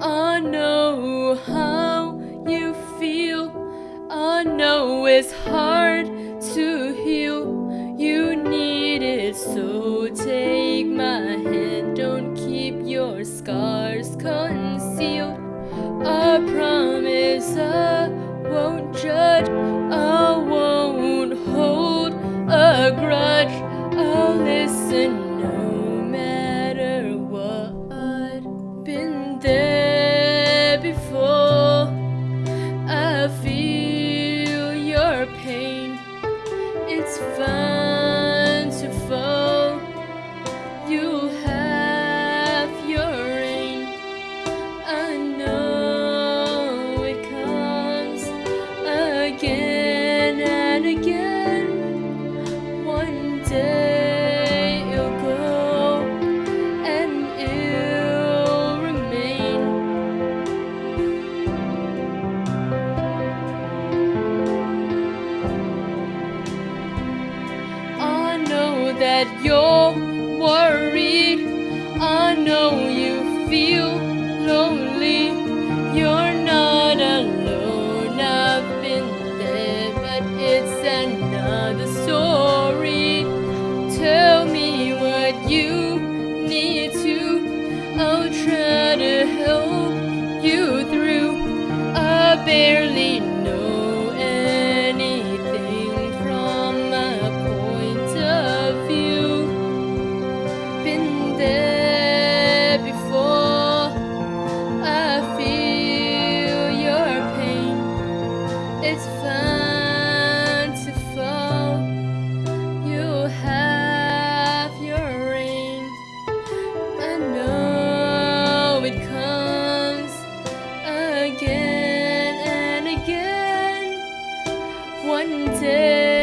I know how you feel. I know it's hard to heal. You need it so take my hand. Don't keep your scars concealed. I promise It's fun that you're worried. I know one day.